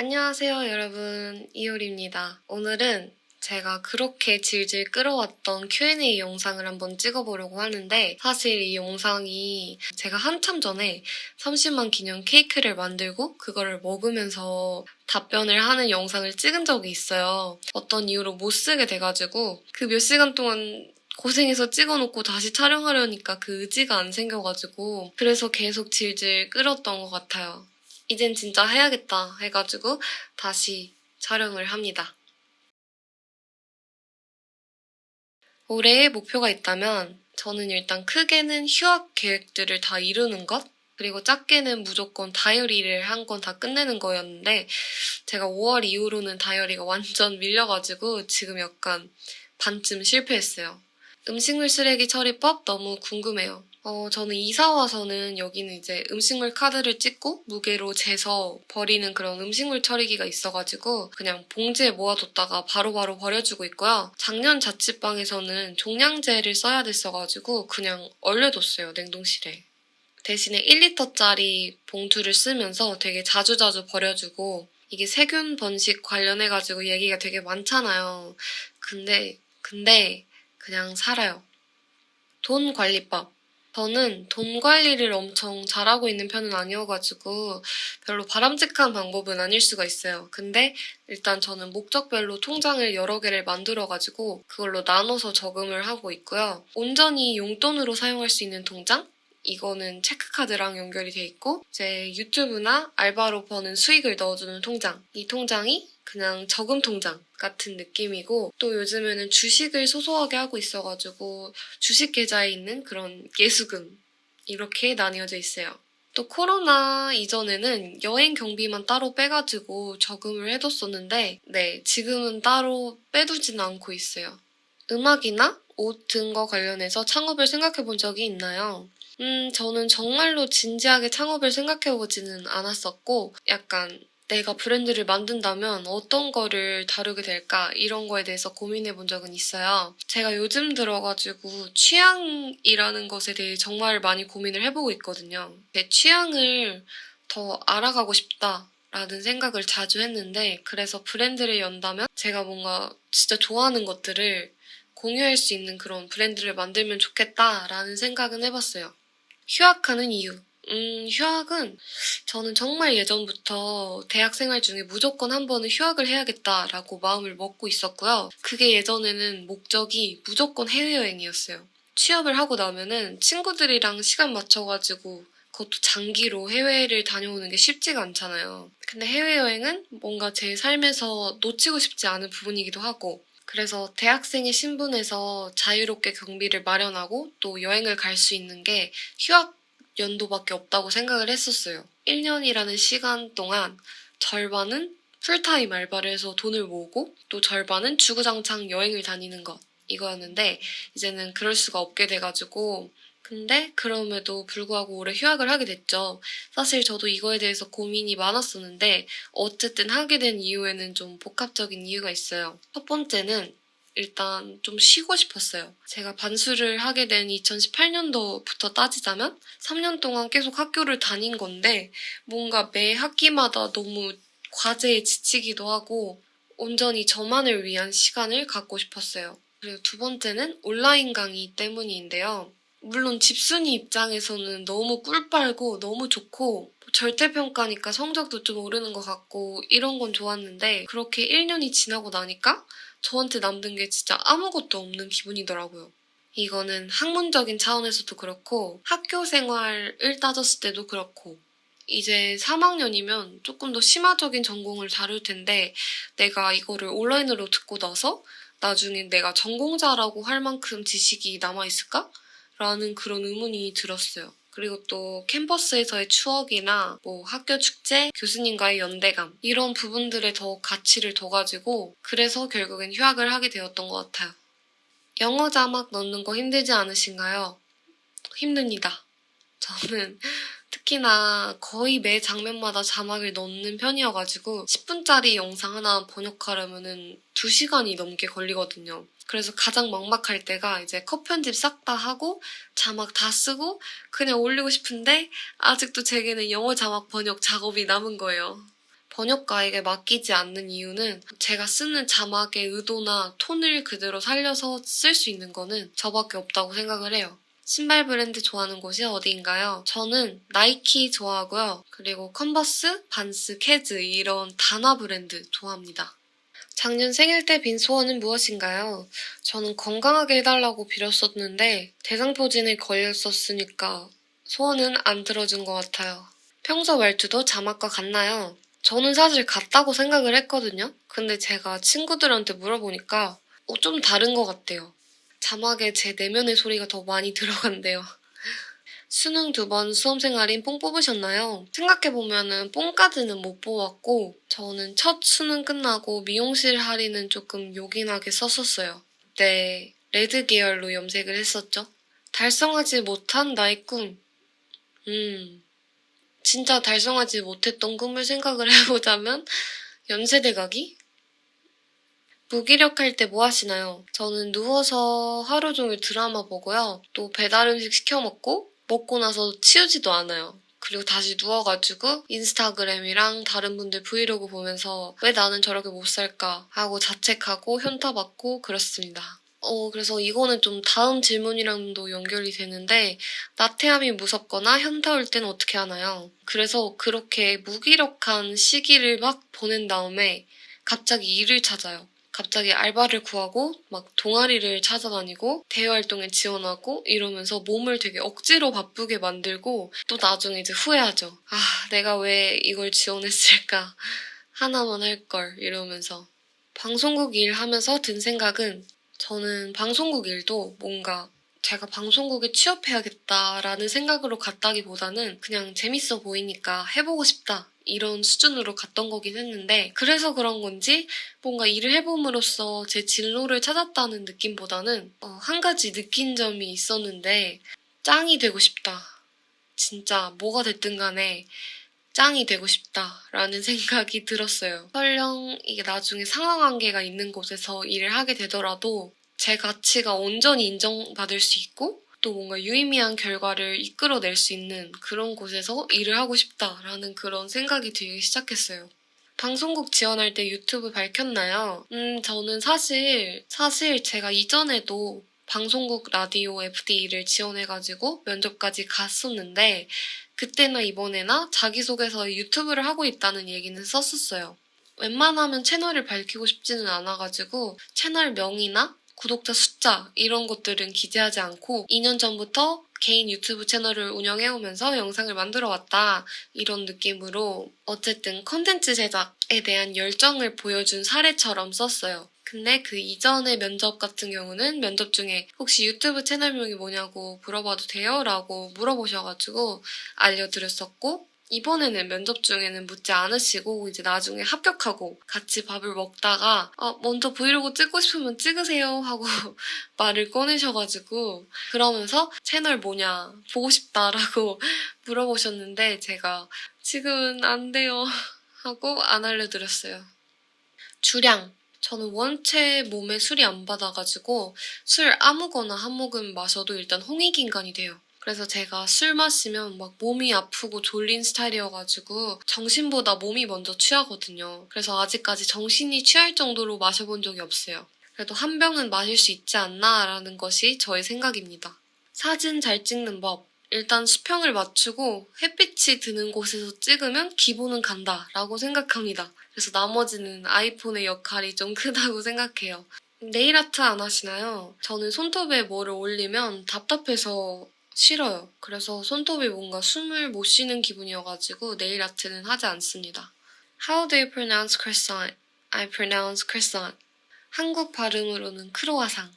안녕하세요, 여러분. 이효리입니다. 오늘은 제가 그렇게 질질 끌어왔던 Q&A 영상을 한번 찍어보려고 하는데 사실 이 영상이 제가 한참 전에 30만 기념 케이크를 만들고 그거를 먹으면서 답변을 하는 영상을 찍은 적이 있어요. 어떤 이유로 못 쓰게 돼가지고 그 몇 시간 동안 고생해서 찍어놓고 다시 촬영하려니까 그 의지가 안 생겨가지고 그래서 계속 질질 끌었던 것 같아요. 이젠 진짜 해야겠다 해가지고 다시 촬영을 합니다. 올해의 목표가 있다면 저는 일단 크게는 휴학 계획들을 다 이루는 것 그리고 작게는 무조건 다이어리를 한 건 다 끝내는 거였는데 제가 5월 이후로는 다이어리가 완전 밀려가지고 지금 약간 반쯤 실패했어요. 음식물 쓰레기 처리법 너무 궁금해요. 어, 저는 이사 와서는 여기는 이제 음식물 카드를 찍고 무게로 재서 버리는 그런 음식물 처리기가 있어가지고 그냥 봉지에 모아뒀다가 바로 바로 버려주고 있고요. 작년 자취방에서는 종량제를 써야 됐어가지고 그냥 얼려뒀어요, 냉동실에. 대신에 1리터짜리 봉투를 쓰면서 되게 자주자주 버려주고 이게 세균 번식 관련해가지고 얘기가 되게 많잖아요. 근데, 근데 그냥 살아요. 돈 관리법. 저는 돈 관리를 엄청 잘하고 있는 편은 아니어가지고 별로 바람직한 방법은 아닐 수가 있어요. 근데 일단 저는 목적별로 통장을 여러 개를 만들어가지고 그걸로 나눠서 저금을 하고 있고요. 온전히 용돈으로 사용할 수 있는 통장? 이거는 체크카드랑 연결이 돼 있고 제 유튜브나 알바로 버는 수익을 넣어주는 통장. 이 통장이 그냥 저금 통장 같은 느낌이고 또 요즘에는 주식을 소소하게 하고 있어가지고 주식 계좌에 있는 그런 예수금 이렇게 나뉘어져 있어요. 또 코로나 이전에는 여행 경비만 따로 빼가지고 저금을 해뒀었는데 네 지금은 따로 빼두지는 않고 있어요. 음악이나 옷 등과 관련해서 창업을 생각해 본 적이 있나요? 음, 저는 정말로 진지하게 창업을 생각해 보지는 않았었고, 약간 내가 브랜드를 만든다면 어떤 거를 다루게 될까 이런 거에 대해서 고민해 본 적은 있어요. 제가 요즘 들어가지고 취향이라는 것에 대해 정말 많이 고민을 해보고 있거든요. 제 취향을 더 알아가고 싶다. 라는 생각을 자주 했는데 그래서 브랜드를 연다면 제가 뭔가 진짜 좋아하는 것들을 공유할 수 있는 그런 브랜드를 만들면 좋겠다라는 생각은 해봤어요. 휴학하는 이유. 음, 휴학은 저는 정말 예전부터 대학 생활 중에 무조건 한 번은 휴학을 해야겠다라고 마음을 먹고 있었고요. 그게 예전에는 목적이 무조건 해외여행이었어요. 취업을 하고 나면은 친구들이랑 시간 맞춰가지고 그것도 장기로 해외를 다녀오는 게 쉽지가 않잖아요. 근데 해외여행은 뭔가 제 삶에서 놓치고 싶지 않은 부분이기도 하고 그래서 대학생의 신분에서 자유롭게 경비를 마련하고 또 여행을 갈 수 있는 게 휴학 연도밖에 없다고 생각을 했었어요. 1년이라는 시간 동안 절반은 풀타임 알바를 해서 돈을 모으고 또 절반은 주구장창 여행을 다니는 것 이거였는데 이제는 그럴 수가 없게 돼가지고 근데 그럼에도 불구하고 올해 휴학을 하게 됐죠. 사실 저도 이거에 대해서 고민이 많았었는데 어쨌든 하게 된 이유에는 좀 복합적인 이유가 있어요. 첫 번째는 일단 좀 쉬고 싶었어요. 제가 반수를 하게 된 2018년도부터 따지자면 3년 동안 계속 학교를 다닌 건데 뭔가 매 학기마다 너무 과제에 지치기도 하고 온전히 저만을 위한 시간을 갖고 싶었어요. 그리고 두 번째는 온라인 강의 때문인데요. 물론 집순이 입장에서는 너무 꿀 빨고 너무 좋고 절대평가니까 성적도 좀 오르는 것 같고 이런 건 좋았는데 그렇게 1년이 지나고 나니까 저한테 남는 게 진짜 아무것도 없는 기분이더라고요. 이거는 학문적인 차원에서도 그렇고 학교 생활을 따졌을 때도 그렇고 이제 3학년이면 조금 더 심화적인 전공을 다룰 텐데 내가 이거를 온라인으로 듣고 나서 나중에 내가 전공자라고 할 만큼 지식이 남아있을까? 라는 그런 의문이 들었어요. 그리고 또 캠퍼스에서의 추억이나 뭐 학교 축제, 교수님과의 연대감 이런 부분들에 더 가치를 둬가지고 그래서 결국엔 휴학을 하게 되었던 것 같아요. 영어 자막 넣는 거 힘들지 않으신가요? 힘듭니다. 저는 특히나 거의 매 장면마다 자막을 넣는 편이어가지고 10분짜리 영상 하나 번역하려면 2시간이 넘게 걸리거든요. 그래서 가장 막막할 때가 이제 컷 편집 싹 다 하고 자막 다 쓰고 그냥 올리고 싶은데 아직도 제게는 영어 자막 번역 작업이 남은 거예요. 번역가에게 맡기지 않는 이유는 제가 쓰는 자막의 의도나 톤을 그대로 살려서 쓸 수 있는 거는 저밖에 없다고 생각을 해요. 신발 브랜드 좋아하는 곳이 어디인가요? 저는 나이키 좋아하고요. 그리고 컨버스, 반스, 케즈 이런 단화 브랜드 좋아합니다. 작년 생일 때 빈 소원은 무엇인가요? 저는 건강하게 해달라고 빌었었는데 대상포진에 걸렸었으니까 소원은 안 들어준 것 같아요. 평소 말투도 자막과 같나요? 저는 사실 같다고 생각을 했거든요. 근데 제가 친구들한테 물어보니까 어, 좀 다른 것 같대요. 자막에 제 내면의 소리가 더 많이 들어간대요. 수능 두 번 수험생 할인 뽕 뽑으셨나요? 생각해보면은 뽕까지는 못 뽑았고 저는 첫 수능 끝나고 미용실 할인은 조금 요긴하게 썼었어요. 그때 레드 계열로 염색을 했었죠. 달성하지 못한 나의 꿈. 음, 진짜 달성하지 못했던 꿈을 생각을 해보자면 연세대 가기? 무기력할 때 뭐 하시나요? 저는 누워서 하루 종일 드라마 보고요. 또 배달 음식 시켜 먹고 먹고 나서 치우지도 않아요. 그리고 다시 누워가지고 인스타그램이랑 다른 분들 브이로그 보면서 왜 나는 저렇게 못 살까 하고 자책하고 현타받고 그렇습니다. 어, 그래서 이거는 좀 다음 질문이랑도 연결이 되는데, 나태함이 무섭거나 현타 올 때는 어떻게 하나요? 그래서 그렇게 무기력한 시기를 막 보낸 다음에 갑자기 일을 찾아요. 갑자기 알바를 구하고 막 동아리를 찾아다니고 대외 활동에 지원하고 이러면서 몸을 되게 억지로 바쁘게 만들고 또 나중에 이제 후회하죠. 아, 내가 왜 이걸 지원했을까? 하나만 할 걸 이러면서 방송국 일 하면서 든 생각은 저는 방송국 일도 뭔가 제가 방송국에 취업해야겠다라는 생각으로 갔다기보다는 그냥 재밌어 보이니까 해보고 싶다 이런 수준으로 갔던 거긴 했는데 그래서 그런 건지 뭔가 일을 해봄으로써 제 진로를 찾았다는 느낌보다는 어, 한 가지 느낀 점이 있었는데 짱이 되고 싶다. 진짜 뭐가 됐든 간에 짱이 되고 싶다라는 생각이 들었어요. 설령 이게 나중에 상하관계가 있는 곳에서 일을 하게 되더라도 제 가치가 온전히 인정받을 수 있고 또 뭔가 유의미한 결과를 이끌어낼 수 있는 그런 곳에서 일을 하고 싶다라는 그런 생각이 들기 시작했어요. 방송국 지원할 때 유튜브 밝혔나요? 음, 저는 사실, 사실 제가 이전에도 방송국 라디오 FD를 지원해가지고 면접까지 갔었는데, 그때나 이번에나 자기소개서에 유튜브를 하고 있다는 얘기는 썼었어요. 웬만하면 채널을 밝히고 싶지는 않아가지고 채널 명이나 구독자 숫자 이런 것들은 기재하지 않고 2년 전부터 개인 유튜브 채널을 운영해오면서 영상을 만들어 왔다 이런 느낌으로 어쨌든 컨텐츠 제작에 대한 열정을 보여준 사례처럼 썼어요. 근데 그 이전의 면접 같은 경우는 면접 중에 혹시 유튜브 채널명이 뭐냐고 물어봐도 돼요? 라고 물어보셔가지고 알려드렸었고 이번에는 면접 중에는 묻지 않으시고 이제 나중에 합격하고 같이 밥을 먹다가 어, 먼저 브이로그 찍고 싶으면 찍으세요 하고 말을 꺼내셔가지고 그러면서 채널 뭐냐 보고 싶다라고 물어보셨는데 제가 지금은 안 돼요 하고 안 알려드렸어요. 주량 저는 원체 몸에 술이 안 받아가지고 술 아무거나 한 모금 마셔도 일단 홍익인간이 돼요. 그래서 제가 술 마시면 막 몸이 아프고 졸린 스타일이어가지고 정신보다 몸이 먼저 취하거든요. 그래서 아직까지 정신이 취할 정도로 마셔본 적이 없어요. 그래도 한 병은 마실 수 있지 않나라는 것이 저의 생각입니다. 사진 잘 찍는 법. 일단 수평을 맞추고 햇빛이 드는 곳에서 찍으면 기본은 간다 라고 생각합니다. 그래서 나머지는 아이폰의 역할이 좀 크다고 생각해요. 네일 아트 안 하시나요? 저는 손톱에 뭐를 올리면 답답해서 싫어요. 그래서 손톱이 뭔가 숨을 못 쉬는 기분이어가지고 네일 아트는 하지 않습니다. How do you pronounce croissant? I pronounce croissant. 한국 발음으로는 크로아상.